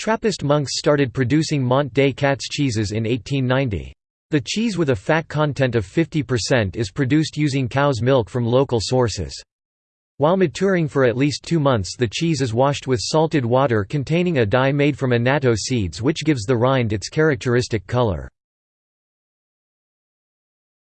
Trappist monks started producing Mont des Cats cheeses in 1890. The cheese with a fat content of 50% is produced using cow's milk from local sources. While maturing for at least two months the cheese is washed with salted water containing a dye made from annatto seeds which gives the rind its characteristic color.